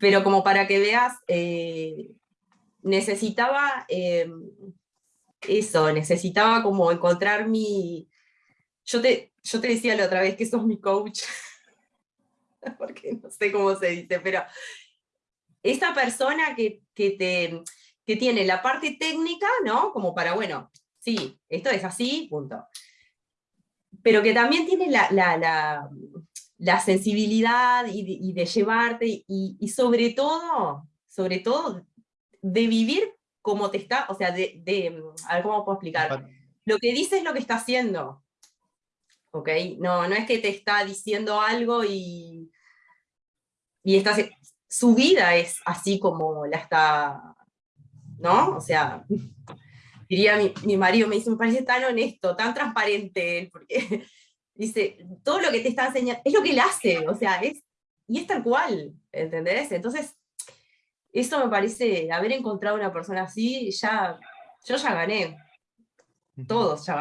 pero como para que veas, eh, necesitaba eh, eso, necesitaba como encontrar mi... Yo te, yo te decía la otra vez que sos mi coach, porque no sé cómo se dice, pero esa persona que, que, te, que tiene la parte técnica, ¿no? Como para, bueno, sí, esto es así, punto. Pero que también tiene la, la sensibilidad y de, llevarte, y, y, sobre todo, sobre todo, de vivir como te está, o sea, de, de, a ver cómo puedo explicar. Lo que dice es lo que está haciendo. ¿Ok? No, no es que te está diciendo algo y, y está, su vida es así como la está, ¿no? O sea, diría mi, mi marido, me dice, me parece tan honesto, tan transparente, porque dice, todo lo que te está enseñando, es lo que él hace, o sea, es, y es tal cual, ¿entendés? Entonces, eso me parece, haber encontrado una persona así, ya, yo ya gané, todos ya gané.